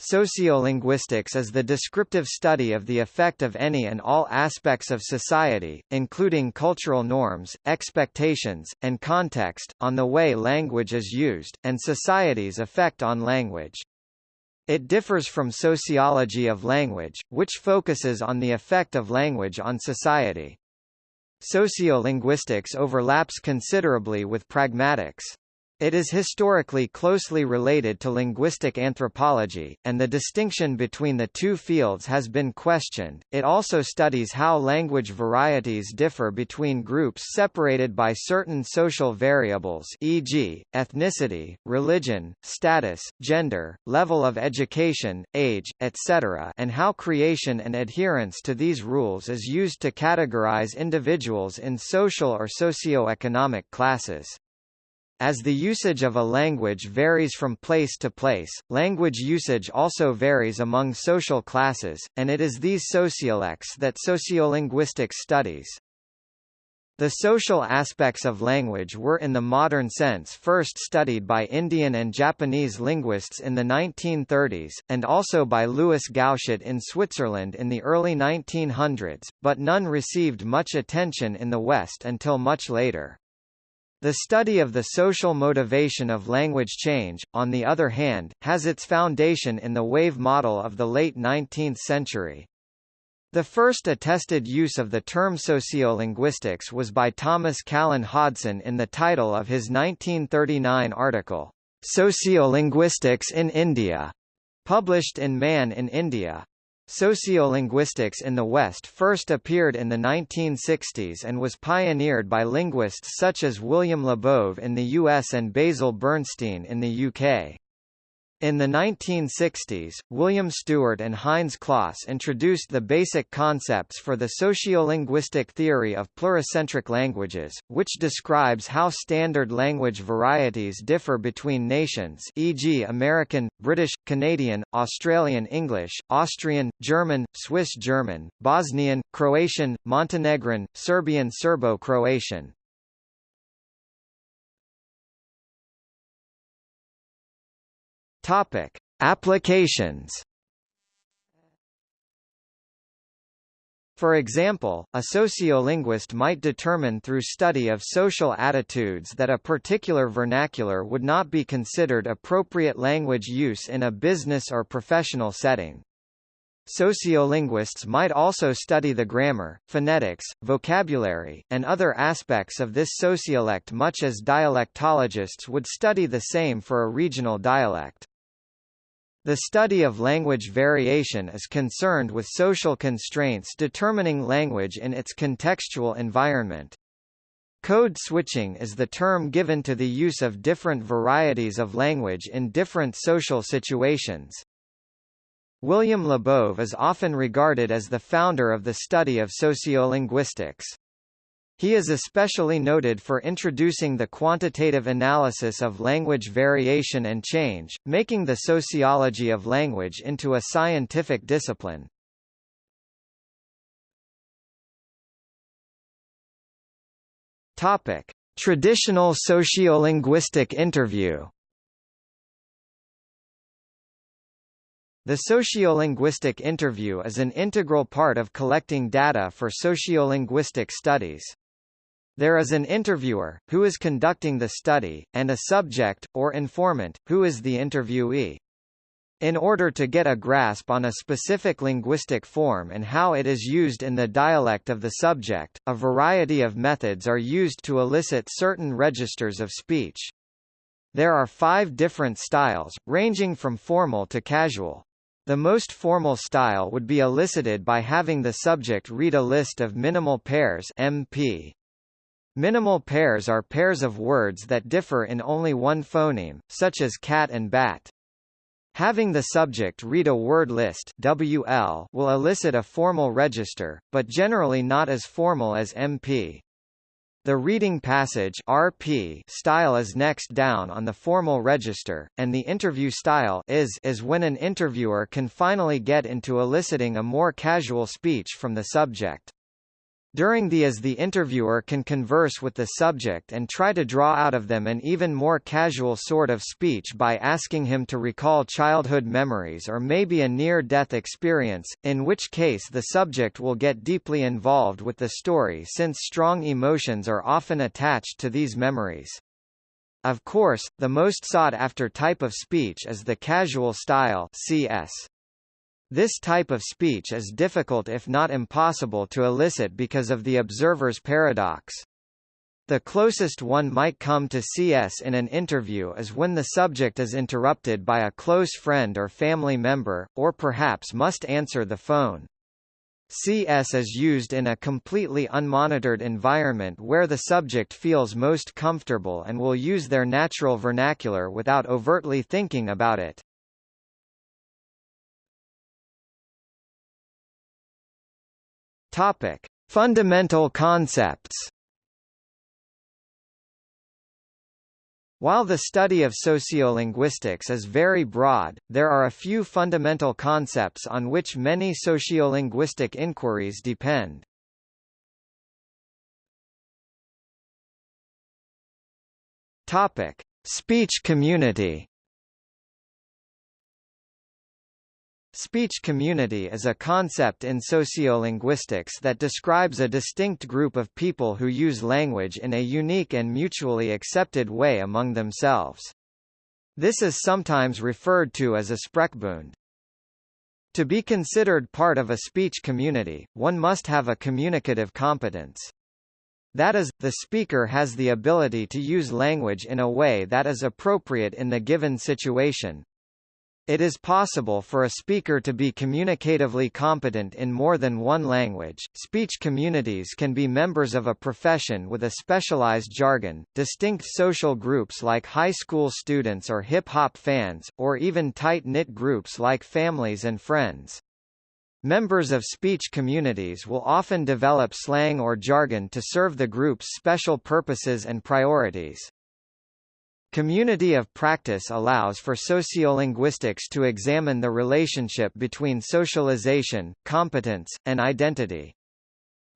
Sociolinguistics is the descriptive study of the effect of any and all aspects of society, including cultural norms, expectations, and context, on the way language is used, and society's effect on language. It differs from sociology of language, which focuses on the effect of language on society. Sociolinguistics overlaps considerably with pragmatics. It is historically closely related to linguistic anthropology, and the distinction between the two fields has been questioned. It also studies how language varieties differ between groups separated by certain social variables, e.g., ethnicity, religion, status, gender, level of education, age, etc., and how creation and adherence to these rules is used to categorize individuals in social or socio-economic classes. As the usage of a language varies from place to place, language usage also varies among social classes, and it is these sociolects that sociolinguistics studies. The social aspects of language were in the modern sense first studied by Indian and Japanese linguists in the 1930s, and also by Louis Gauchat in Switzerland in the early 1900s, but none received much attention in the West until much later. The study of the social motivation of language change, on the other hand, has its foundation in the wave model of the late 19th century. The first attested use of the term sociolinguistics was by Thomas Callan Hodson in the title of his 1939 article, Sociolinguistics in India, published in Man in India. Sociolinguistics in the West first appeared in the 1960s and was pioneered by linguists such as William Labov in the US and Basil Bernstein in the UK. In the 1960s, William Stewart and Heinz Kloss introduced the basic concepts for the sociolinguistic theory of pluricentric languages, which describes how standard language varieties differ between nations e.g. American, British, Canadian, Australian English, Austrian, German, Swiss German, Bosnian, Croatian, Montenegrin, Serbian Serbo-Croatian, Topic: Applications. For example, a sociolinguist might determine through study of social attitudes that a particular vernacular would not be considered appropriate language use in a business or professional setting. Sociolinguists might also study the grammar, phonetics, vocabulary, and other aspects of this sociolect much as dialectologists would study the same for a regional dialect. The study of language variation is concerned with social constraints determining language in its contextual environment. Code switching is the term given to the use of different varieties of language in different social situations. William Labov is often regarded as the founder of the study of sociolinguistics. He is especially noted for introducing the quantitative analysis of language variation and change, making the sociology of language into a scientific discipline. Topic: Traditional sociolinguistic interview. The sociolinguistic interview is an integral part of collecting data for sociolinguistic studies. There is an interviewer, who is conducting the study, and a subject, or informant, who is the interviewee. In order to get a grasp on a specific linguistic form and how it is used in the dialect of the subject, a variety of methods are used to elicit certain registers of speech. There are five different styles, ranging from formal to casual. The most formal style would be elicited by having the subject read a list of minimal pairs MP, Minimal pairs are pairs of words that differ in only one phoneme, such as cat and bat. Having the subject read a word list WL will elicit a formal register, but generally not as formal as MP. The reading passage RP style is next down on the formal register, and the interview style is, is when an interviewer can finally get into eliciting a more casual speech from the subject. During the as the interviewer can converse with the subject and try to draw out of them an even more casual sort of speech by asking him to recall childhood memories or maybe a near-death experience, in which case the subject will get deeply involved with the story since strong emotions are often attached to these memories. Of course, the most sought-after type of speech is the casual style CS. This type of speech is difficult if not impossible to elicit because of the observer's paradox. The closest one might come to CS in an interview is when the subject is interrupted by a close friend or family member, or perhaps must answer the phone. CS is used in a completely unmonitored environment where the subject feels most comfortable and will use their natural vernacular without overtly thinking about it. Topic: Fundamental concepts. While the study of sociolinguistics is very broad, there are a few fundamental concepts on which many sociolinguistic inquiries depend. Topic: Speech community. Speech community is a concept in sociolinguistics that describes a distinct group of people who use language in a unique and mutually accepted way among themselves. This is sometimes referred to as a Sprechbund. To be considered part of a speech community, one must have a communicative competence. That is, the speaker has the ability to use language in a way that is appropriate in the given situation, it is possible for a speaker to be communicatively competent in more than one language. Speech communities can be members of a profession with a specialized jargon, distinct social groups like high school students or hip hop fans, or even tight-knit groups like families and friends. Members of speech communities will often develop slang or jargon to serve the group's special purposes and priorities. Community of practice allows for sociolinguistics to examine the relationship between socialization, competence, and identity.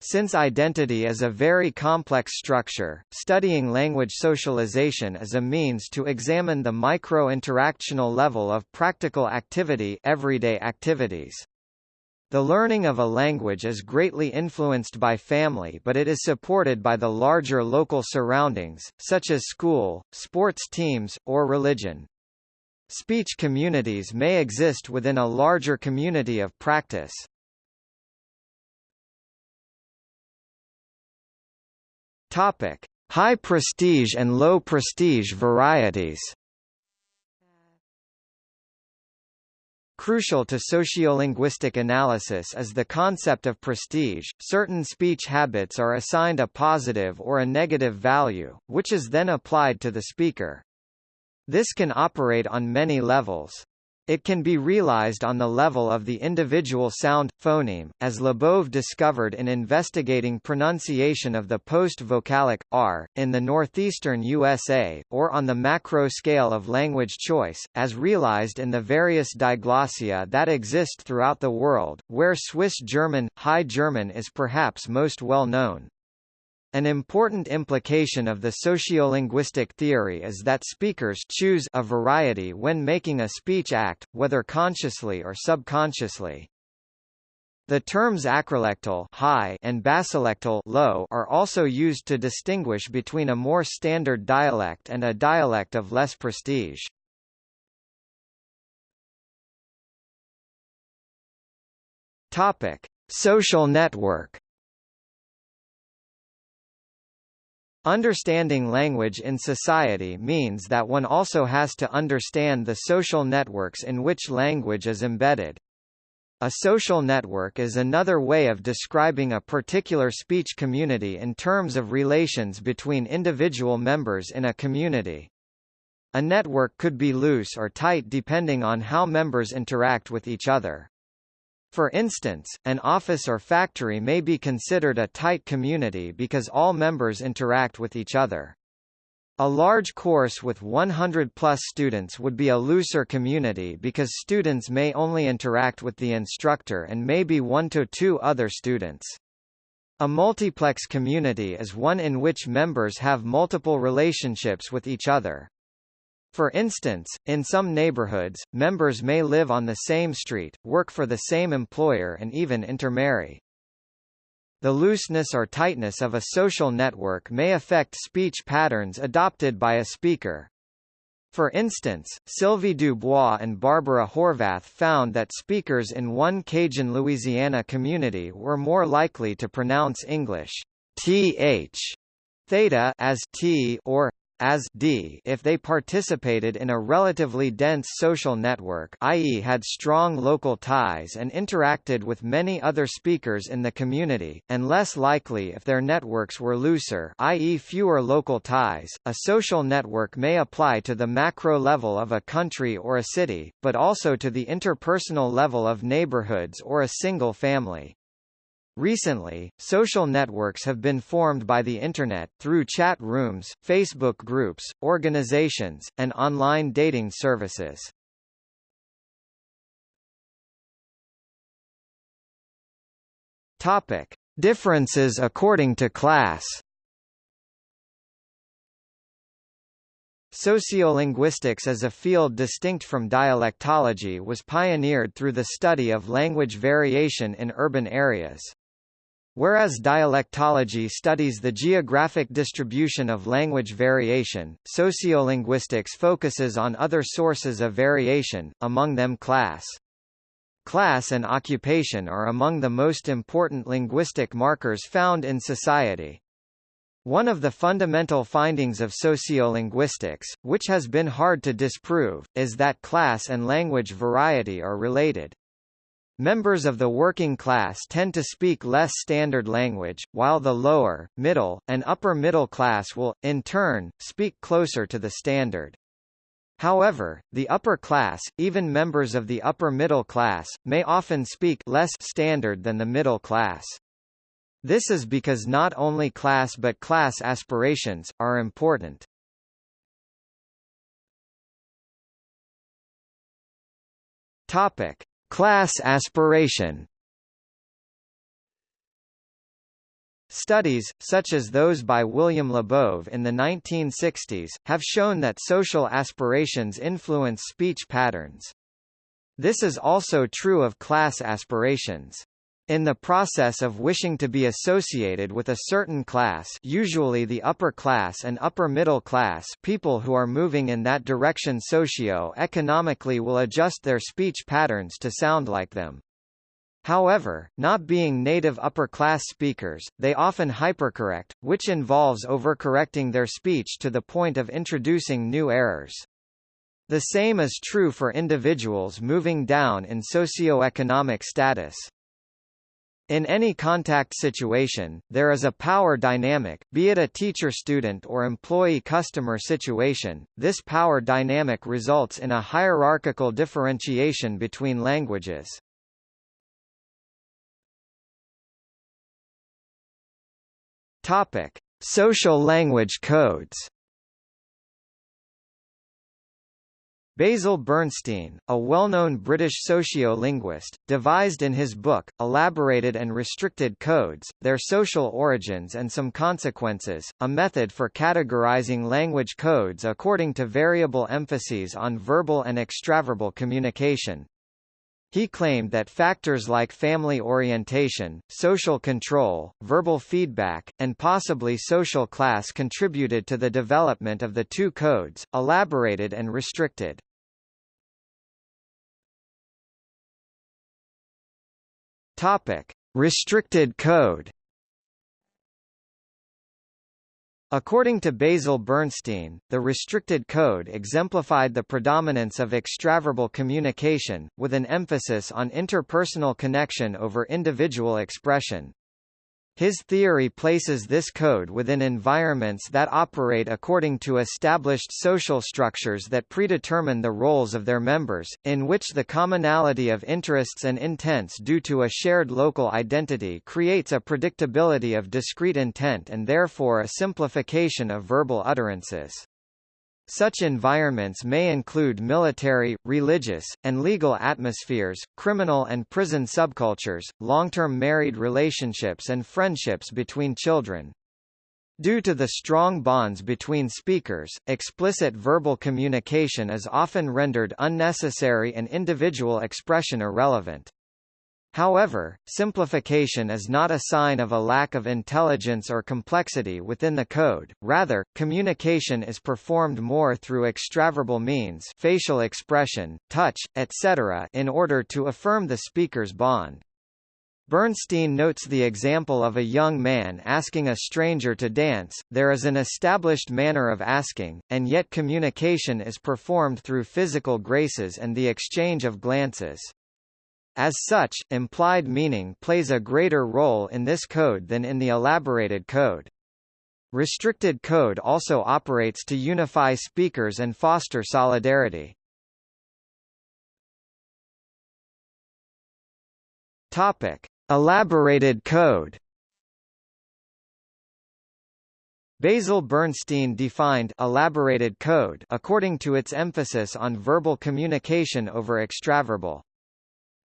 Since identity is a very complex structure, studying language socialization is a means to examine the micro-interactional level of practical activity everyday activities. The learning of a language is greatly influenced by family but it is supported by the larger local surroundings, such as school, sports teams, or religion. Speech communities may exist within a larger community of practice. Topic: High prestige and low prestige varieties. Crucial to sociolinguistic analysis is the concept of prestige. Certain speech habits are assigned a positive or a negative value, which is then applied to the speaker. This can operate on many levels. It can be realized on the level of the individual sound, phoneme, as Labov discovered in investigating pronunciation of the post-vocalic, r, in the northeastern USA, or on the macro scale of language choice, as realized in the various diglossia that exist throughout the world, where Swiss German, High German is perhaps most well known. An important implication of the sociolinguistic theory is that speakers choose a variety when making a speech act, whether consciously or subconsciously. The terms acrolectal high and basilectal low are also used to distinguish between a more standard dialect and a dialect of less prestige. Topic: Social network Understanding language in society means that one also has to understand the social networks in which language is embedded. A social network is another way of describing a particular speech community in terms of relations between individual members in a community. A network could be loose or tight depending on how members interact with each other. For instance, an office or factory may be considered a tight community because all members interact with each other. A large course with 100-plus students would be a looser community because students may only interact with the instructor and maybe one to two other students. A multiplex community is one in which members have multiple relationships with each other. For instance, in some neighborhoods, members may live on the same street, work for the same employer and even intermarry. The looseness or tightness of a social network may affect speech patterns adopted by a speaker. For instance, Sylvie Dubois and Barbara Horvath found that speakers in one Cajun Louisiana community were more likely to pronounce English th theta as t or as d if they participated in a relatively dense social network i.e. had strong local ties and interacted with many other speakers in the community, and less likely if their networks were looser i.e. fewer local ties. A social network may apply to the macro level of a country or a city, but also to the interpersonal level of neighborhoods or a single family. Recently, social networks have been formed by the Internet, through chat rooms, Facebook groups, organizations, and online dating services. Topic. Differences according to class Sociolinguistics as a field distinct from dialectology was pioneered through the study of language variation in urban areas. Whereas dialectology studies the geographic distribution of language variation, sociolinguistics focuses on other sources of variation, among them class. Class and occupation are among the most important linguistic markers found in society. One of the fundamental findings of sociolinguistics, which has been hard to disprove, is that class and language variety are related. Members of the working class tend to speak less standard language, while the lower, middle, and upper middle class will, in turn, speak closer to the standard. However, the upper class, even members of the upper middle class, may often speak less standard than the middle class. This is because not only class but class aspirations, are important. Topic. Class aspiration Studies, such as those by William Labov in the 1960s, have shown that social aspirations influence speech patterns. This is also true of class aspirations. In the process of wishing to be associated with a certain class usually the upper class and upper middle class people who are moving in that direction socio-economically will adjust their speech patterns to sound like them. However, not being native upper-class speakers, they often hypercorrect, which involves overcorrecting their speech to the point of introducing new errors. The same is true for individuals moving down in socioeconomic status. In any contact situation, there is a power dynamic, be it a teacher-student or employee-customer situation. This power dynamic results in a hierarchical differentiation between languages. Topic: Social language codes. Basil Bernstein, a well-known British sociolinguist, devised in his book, Elaborated and Restricted Codes, Their Social Origins and Some Consequences, a method for categorizing language codes according to variable emphases on verbal and extraverbal communication. He claimed that factors like family orientation, social control, verbal feedback, and possibly social class contributed to the development of the two codes, elaborated and restricted. Topic: Restricted code. According to Basil Bernstein, the restricted code exemplified the predominance of extraverbal communication, with an emphasis on interpersonal connection over individual expression. His theory places this code within environments that operate according to established social structures that predetermine the roles of their members, in which the commonality of interests and intents due to a shared local identity creates a predictability of discrete intent and therefore a simplification of verbal utterances. Such environments may include military, religious, and legal atmospheres, criminal and prison subcultures, long-term married relationships and friendships between children. Due to the strong bonds between speakers, explicit verbal communication is often rendered unnecessary and individual expression irrelevant. However, simplification is not a sign of a lack of intelligence or complexity within the code, rather, communication is performed more through extraverbal means facial expression, touch, etc. in order to affirm the speaker's bond. Bernstein notes the example of a young man asking a stranger to dance, there is an established manner of asking, and yet communication is performed through physical graces and the exchange of glances. As such, implied meaning plays a greater role in this code than in the elaborated code. Restricted code also operates to unify speakers and foster solidarity. Topic: Elaborated code. Basil Bernstein defined elaborated code according to its emphasis on verbal communication over extraverbal.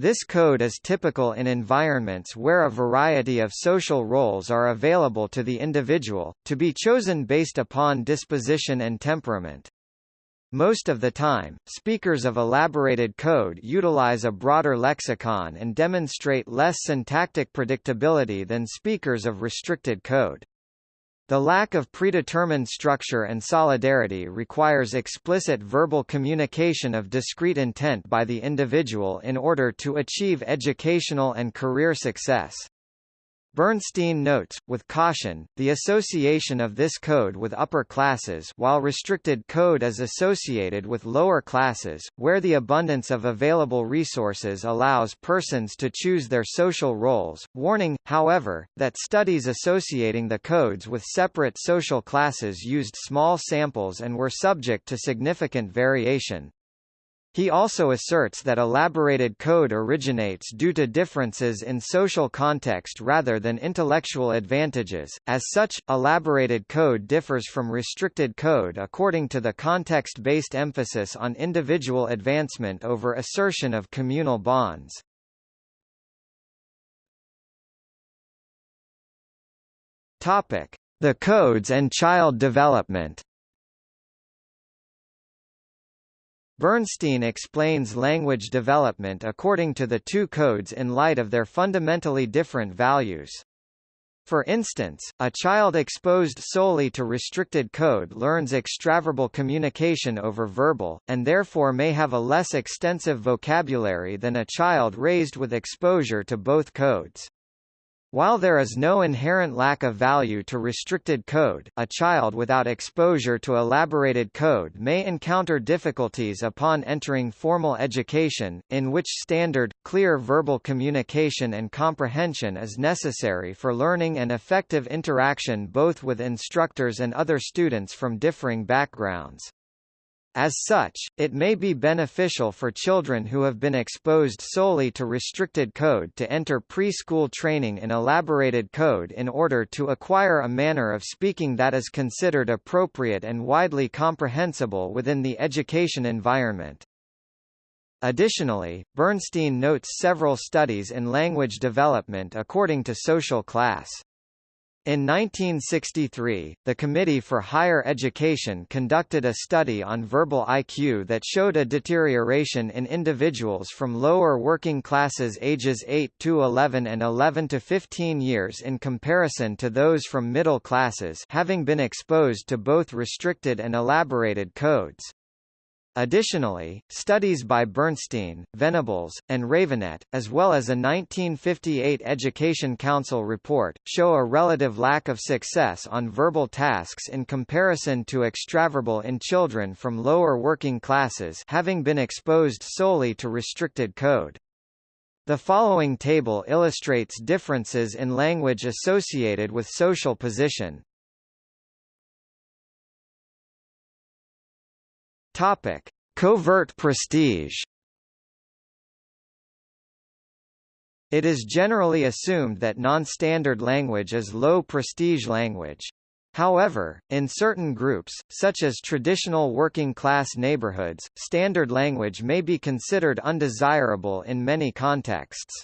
This code is typical in environments where a variety of social roles are available to the individual, to be chosen based upon disposition and temperament. Most of the time, speakers of elaborated code utilize a broader lexicon and demonstrate less syntactic predictability than speakers of restricted code. The lack of predetermined structure and solidarity requires explicit verbal communication of discrete intent by the individual in order to achieve educational and career success. Bernstein notes, with caution, the association of this code with upper classes while restricted code is associated with lower classes, where the abundance of available resources allows persons to choose their social roles, warning, however, that studies associating the codes with separate social classes used small samples and were subject to significant variation. He also asserts that elaborated code originates due to differences in social context rather than intellectual advantages. As such, elaborated code differs from restricted code according to the context-based emphasis on individual advancement over assertion of communal bonds. Topic: The codes and child development. Bernstein explains language development according to the two codes in light of their fundamentally different values. For instance, a child exposed solely to restricted code learns extraverbal communication over verbal, and therefore may have a less extensive vocabulary than a child raised with exposure to both codes. While there is no inherent lack of value to restricted code, a child without exposure to elaborated code may encounter difficulties upon entering formal education, in which standard, clear verbal communication and comprehension is necessary for learning and effective interaction both with instructors and other students from differing backgrounds. As such, it may be beneficial for children who have been exposed solely to restricted code to enter preschool training in elaborated code in order to acquire a manner of speaking that is considered appropriate and widely comprehensible within the education environment. Additionally, Bernstein notes several studies in language development according to social class. In 1963, the Committee for Higher Education conducted a study on verbal IQ that showed a deterioration in individuals from lower working classes ages 8 to 11 and 11 to 15 years in comparison to those from middle classes having been exposed to both restricted and elaborated codes. Additionally, studies by Bernstein, Venables, and Ravenette, as well as a 1958 Education Council report, show a relative lack of success on verbal tasks in comparison to extraverbal in children from lower working classes having been exposed solely to restricted code. The following table illustrates differences in language associated with social position. Topic: Covert prestige. It is generally assumed that non-standard language is low prestige language. However, in certain groups, such as traditional working-class neighborhoods, standard language may be considered undesirable in many contexts.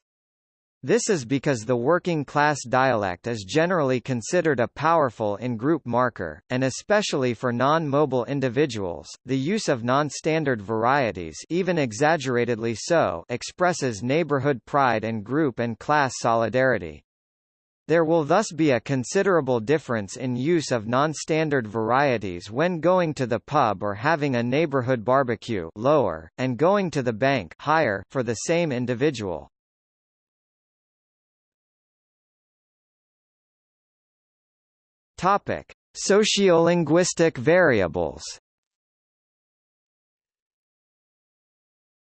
This is because the working-class dialect is generally considered a powerful in-group marker, and especially for non-mobile individuals, the use of non-standard varieties even exaggeratedly so expresses neighborhood pride and group and class solidarity. There will thus be a considerable difference in use of non-standard varieties when going to the pub or having a neighborhood barbecue lower, and going to the bank higher for the same individual. Topic: Sociolinguistic variables.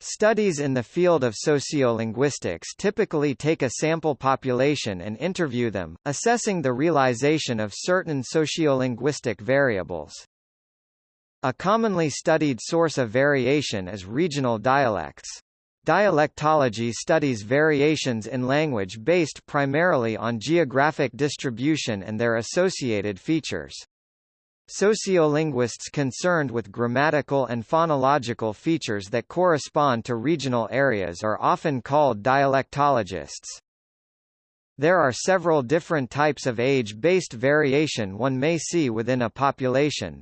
Studies in the field of sociolinguistics typically take a sample population and interview them, assessing the realization of certain sociolinguistic variables. A commonly studied source of variation is regional dialects. Dialectology studies variations in language based primarily on geographic distribution and their associated features. Sociolinguists concerned with grammatical and phonological features that correspond to regional areas are often called dialectologists. There are several different types of age-based variation one may see within a population.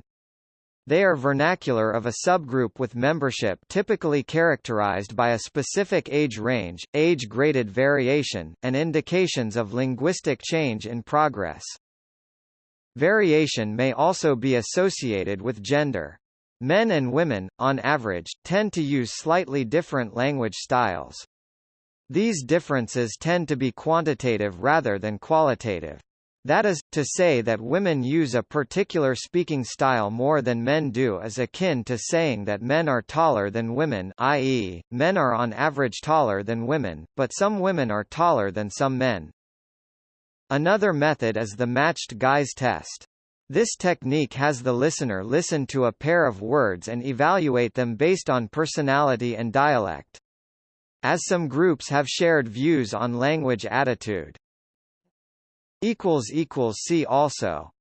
They are vernacular of a subgroup with membership typically characterized by a specific age range, age-graded variation, and indications of linguistic change in progress. Variation may also be associated with gender. Men and women, on average, tend to use slightly different language styles. These differences tend to be quantitative rather than qualitative. That is, to say that women use a particular speaking style more than men do is akin to saying that men are taller than women i.e., men are on average taller than women, but some women are taller than some men. Another method is the matched guise test. This technique has the listener listen to a pair of words and evaluate them based on personality and dialect. As some groups have shared views on language attitude. See also